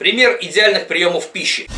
Пример идеальных приемов пищи.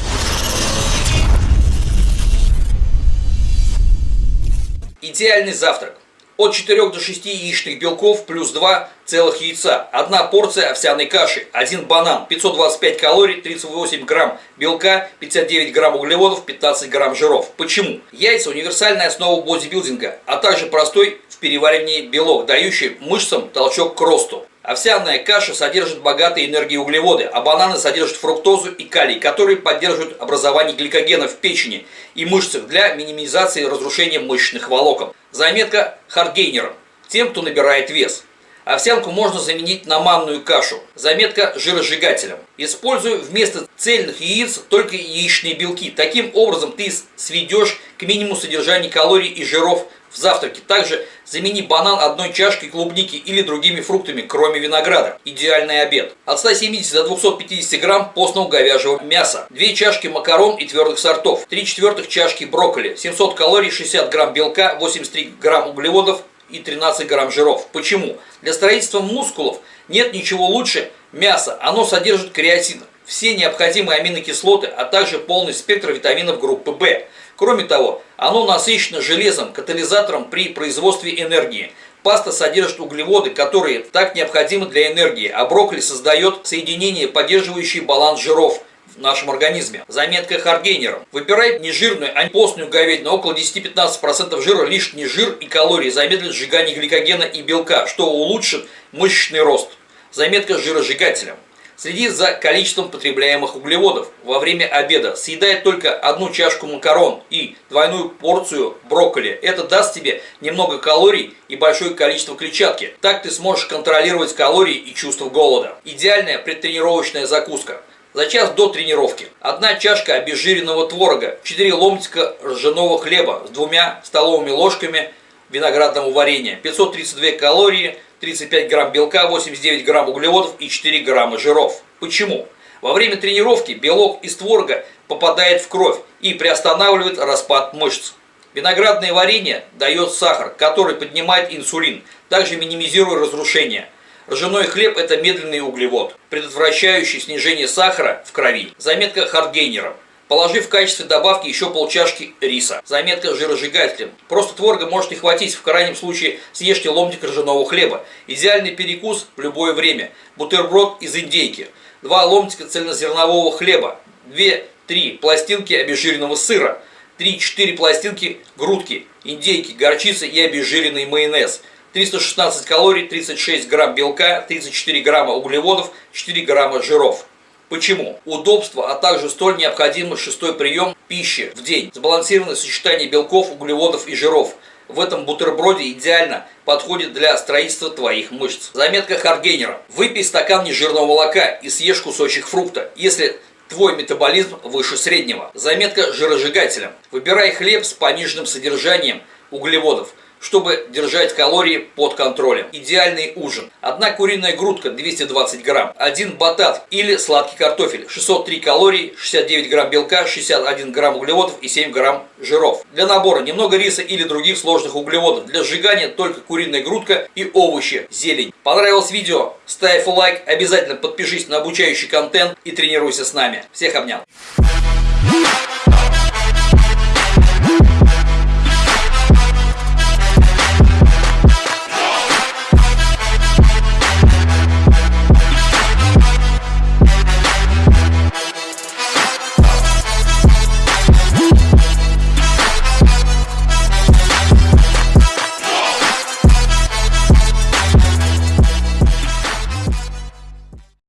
Идеальный завтрак. От 4 до 6 яичных белков плюс 2 целых яйца, одна порция овсяной каши, один банан, 525 калорий, 38 грамм белка, 59 грамм углеводов, 15 грамм жиров. Почему? Яйца – универсальная основа бодибилдинга, а также простой в переваривании белок, дающий мышцам толчок к росту. Овсяная каша содержит богатые энергии углеводы, а бананы содержат фруктозу и калий, которые поддерживают образование гликогена в печени и мышцах для минимизации разрушения мышечных волокон. Заметка хардгейнерам, тем, кто набирает вес. Овсянку можно заменить на манную кашу. Заметка жиросжигателям. Используй вместо цельных яиц только яичные белки. Таким образом ты сведешь к минимуму содержание калорий и жиров в завтраке. Также замени банан одной чашкой клубники или другими фруктами, кроме винограда. Идеальный обед. От 170 до 250 грамм постного говяжьего мяса. 2 чашки макарон и твердых сортов. 3 четвертых чашки брокколи. 700 калорий, 60 грамм белка, 83 грамм углеводов и 13 грамм жиров. Почему? Для строительства мускулов нет ничего лучше мяса. Оно содержит креатин, все необходимые аминокислоты, а также полный спектр витаминов группы В. Кроме того, оно насыщено железом, катализатором при производстве энергии. Паста содержит углеводы, которые так необходимы для энергии, а брокколи создает соединения, поддерживающие баланс жиров в нашем организме. Заметка Харгейнером. Выбирай нежирную, а не постную говядину. Около 10-15% жира, лишний жир и калории замедлит сжигание гликогена и белка, что улучшит мышечный рост. Заметка жиросжигателем. Следи за количеством потребляемых углеводов. Во время обеда съедай только одну чашку макарон и двойную порцию брокколи. Это даст тебе немного калорий и большое количество клетчатки. Так ты сможешь контролировать калории и чувство голода. Идеальная предтренировочная закуска. За час до тренировки. Одна чашка обезжиренного творога, 4 ломтика ржаного хлеба с двумя столовыми ложками виноградного варенья, 532 калории, 35 грамм белка, 89 грамм углеводов и 4 грамма жиров. Почему? Во время тренировки белок из творога попадает в кровь и приостанавливает распад мышц. Виноградное варенье дает сахар, который поднимает инсулин, также минимизируя разрушение. Ржаной хлеб – это медленный углевод, предотвращающий снижение сахара в крови. Заметка Хардгейнера. Положи в качестве добавки еще полчашки риса. Заметка жиросжигателем. Просто творога может не хватить, в крайнем случае съешьте ломтик ржаного хлеба. Идеальный перекус в любое время. Бутерброд из индейки. Два ломтика цельнозернового хлеба. 2-3 пластинки обезжиренного сыра. 3-4 пластинки грудки, индейки, горчицы и обезжиренный майонез. 316 калорий, 36 грамм белка, 34 грамма углеводов, 4 грамма жиров. Почему? Удобство, а также столь необходимый шестой прием пищи в день. Сбалансированное сочетание белков, углеводов и жиров. В этом бутерброде идеально подходит для строительства твоих мышц. Заметка Харгейнера. Выпей стакан нежирного молока и съешь кусочек фрукта, если твой метаболизм выше среднего. Заметка жиросжигателем. Выбирай хлеб с пониженным содержанием углеводов чтобы держать калории под контролем. Идеальный ужин. Одна куриная грудка 220 грамм, один батат или сладкий картофель 603 калорий, 69 грамм белка, 61 грамм углеводов и 7 грамм жиров. Для набора немного риса или других сложных углеводов. Для сжигания только куриная грудка и овощи, зелень. Понравилось видео? Ставь лайк, обязательно подпишись на обучающий контент и тренируйся с нами. Всех обнял.